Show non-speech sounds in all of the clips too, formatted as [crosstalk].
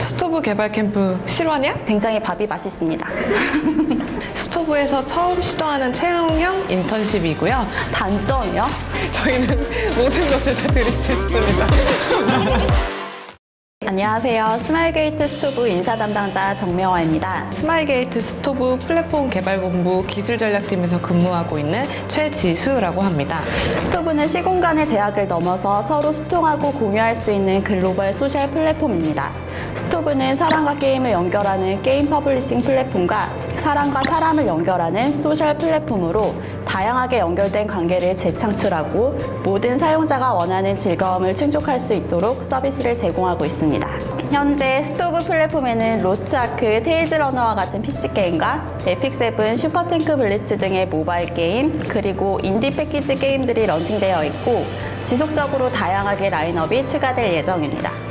스토브 개발 캠프 실화냐? 굉장히 밥이 맛있습니다. [laughs] 스토브에서 처음 시도하는 체험형 인턴십이고요. 단점이요? 저희는 모든 것을 다 드릴 수 있습니다. [laughs] 안녕하세요. 스마일게이트 스토브 인사 담당자 정명화입니다. 스마일게이트 스토브 플랫폼 개발본부 기술전략팀에서 근무하고 있는 최지수라고 합니다. 스토브는 시공간의 제약을 넘어서 서로 소통하고 공유할 수 있는 글로벌 소셜 플랫폼입니다. 스토브는 사람과 게임을 연결하는 게임 퍼블리싱 플랫폼과 사람과 사람을 연결하는 소셜 플랫폼으로 다양하게 연결된 관계를 재창출하고 모든 사용자가 원하는 즐거움을 충족할 수 있도록 서비스를 제공하고 있습니다. 현재 스토브 플랫폼에는 로스트 아크, 테일즈 러너와 같은 PC 게임과 에픽 세븐, 슈퍼탱크 블리츠 등의 모바일 게임, 그리고 인디 패키지 게임들이 런칭되어 있고 지속적으로 다양하게 라인업이 추가될 예정입니다.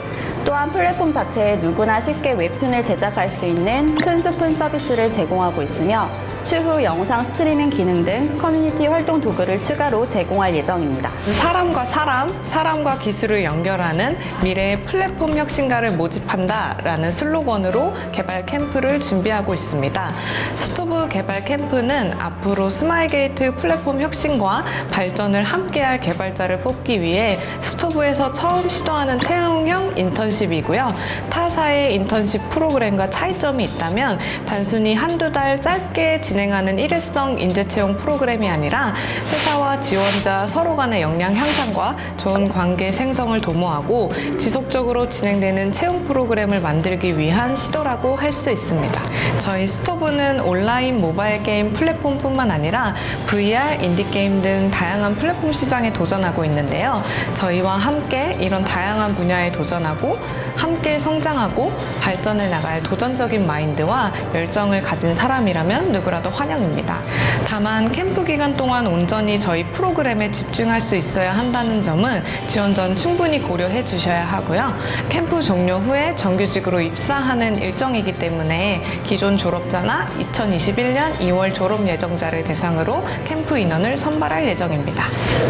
또한 플랫폼 자체에 누구나 쉽게 웹툰을 제작할 수 있는 툰스푼 서비스를 제공하고 있으며 추후 영상 스트리밍 기능 등 커뮤니티 활동 도구를 추가로 제공할 예정입니다. 사람과 사람, 사람과 기술을 연결하는 미래의 플랫폼 혁신가를 모집한다 라는 슬로건으로 개발 캠프를 준비하고 있습니다. 스토브 개발 캠프는 앞으로 스마일게이트 플랫폼 혁신과 발전을 함께할 개발자를 뽑기 위해 스토브에서 처음 시도하는 채용형 인턴십 이고요. 타사의 인턴십 프로그램과 차이점이 있다면 단순히 한두 달 짧게 진행하는 일회성 인재 채용 프로그램이 아니라 회사와 지원자 서로 간의 역량 향상과 좋은 관계 생성을 도모하고 지속적으로 진행되는 채용 프로그램을 만들기 위한 시도라고 할 수 있습니다. 저희 스토브는 온라인 모바일 게임 플랫폼뿐만 아니라 VR, 인디게임 등 다양한 플랫폼 시장에 도전하고 있는데요. 저희와 함께 이런 다양한 분야에 도전하고 함께 성장하고 발전해 나갈 도전적인 마인드와 열정을 가진 사람이라면 누구라도 환영입니다. 다만 캠프 기간 동안 온전히 저희 프로그램에 집중할 수 있어야 한다는 점은 지원 전 충분히 고려해 주셔야 하고요. 캠프 종료 후에 정규직으로 입사하는 일정이기 때문에 기존 졸업자나 2021년 2월 졸업 예정자를 대상으로 캠프 인원을 선발할 예정입니다.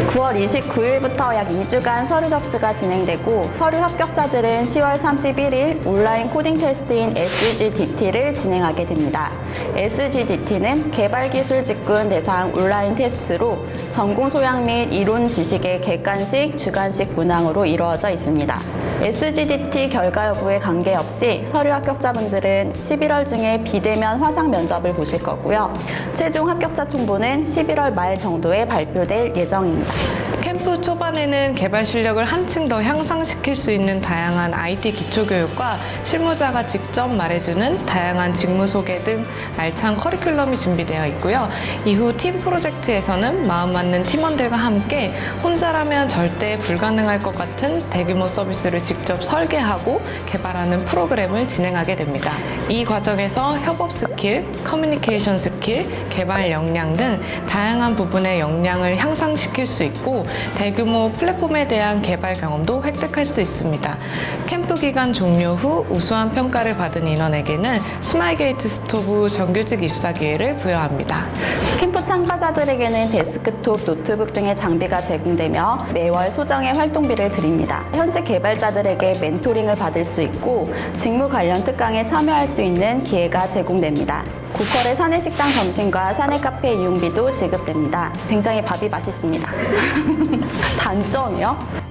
9월 29일부터 약 2주간 서류 접수가 진행되고 서류 합격자들은 10월 31일 온라인 코딩 테스트인 SGDT를 진행하게 됩니다. SGDT는 개발기술 직군 대상 온라인 테스트로 전공 소양 및 이론 지식의 객관식, 주관식 문항으로 이루어져 있습니다. SGDT 결과 여부에 관계없이 서류 합격자분들은 11월 중에 비대면 화상 면접을 보실 거고요. 최종 합격자 통보는 11월 말 정도에 발표될 예정입니다. 캠프 초반에는 개발 실력을 한층 더 향상시킬 수 있는 다양한 IT 기초교육과 실무자가 직접 말해주는 다양한 직무 소개 등 알찬 커리큘럼이 준비되어 있고요. 이후 팀 프로젝트에서는 마음 맞는 팀원들과 함께 혼자라면 절대 불가능할 것 같은 대규모 서비스를 직접 설계하고 개발하는 프로그램을 진행하게 됩니다. 이 과정에서 협업 스킬, 커뮤니케이션 스킬, 개발 역량 등 다양한 부분의 역량을 향상시킬 수 있고 대규모 플랫폼에 대한 개발 경험도 획득할 수 있습니다. 캠프 기간 종료 후 우수한 평가를 받은 인원에게는 스마일게이트 스토브 정규직 입사 기회를 부여합니다. 캠프 참가자들에게는 데스크톱, 노트북 등의 장비가 제공되며 매월 소정의 활동비를 드립니다. 현재 개발자들에게 멘토링을 받을 수 있고 직무 관련 특강에 참여할 수 있는 기회가 제공됩니다. 고퀄의 사내식당 점심과 사내 카페 이용비도 지급됩니다. 굉장히 밥이 맛있습니다. [laughs] 단점이요?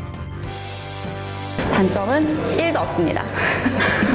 단점은 1도 없습니다.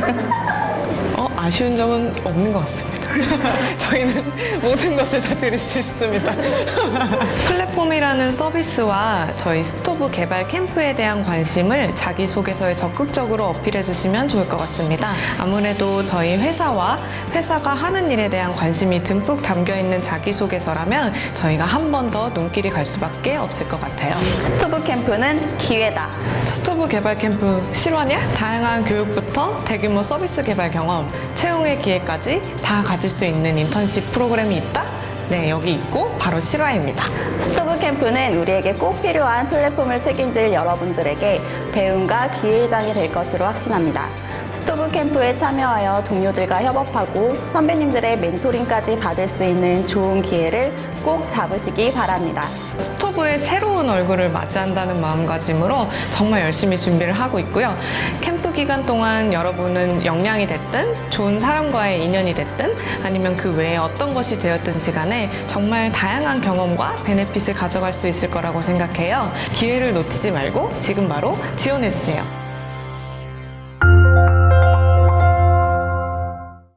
[laughs] 어, 아쉬운 점은 없는 것 같습니다. [laughs] 저희는 모든 것을 다 드릴 수 있습니다. [laughs] 플랫폼이라는 서비스와 저희 스토브 개발 캠프에 대한 관심을 자기소개서에 적극적으로 어필해 주시면 좋을 것 같습니다. 아무래도 저희 회사와 회사가 하는 일에 대한 관심이 듬뿍 담겨 있는 자기소개서라면 저희가 한 번 더 눈길이 갈 수밖에 없을 것 같아요. 스토브 캠프는 기회다. 스토브 개발 캠프 실화냐? 다양한 교육부터 대규모 서비스 개발 경험, 채용의 기회까지 다 가질 수 있는 인턴십 프로그램이 있다? 네, 여기 있고 바로 실화입니다. 스토브 캠프는 우리에게 꼭 필요한 플랫폼을 책임질 여러분들에게 배움과 기회의 장이 될 것으로 확신합니다. 스토브 캠프에 참여하여 동료들과 협업하고 선배님들의 멘토링까지 받을 수 있는 좋은 기회를 꼭 잡으시기 바랍니다. 스토브의 새로운 얼굴을 맞이한다는 마음가짐으로 정말 열심히 준비를 하고 있고요. 캠프 기간 동안 여러분은 역량이 됐든 좋은 사람과의 인연이 됐든 아니면 그 외에 어떤 것이 되었든지 간에 정말 다양한 경험과 benefit을 가져갈 수 있을 거라고 생각해요. 기회를 놓치지 말고 지금 바로 지원해주세요.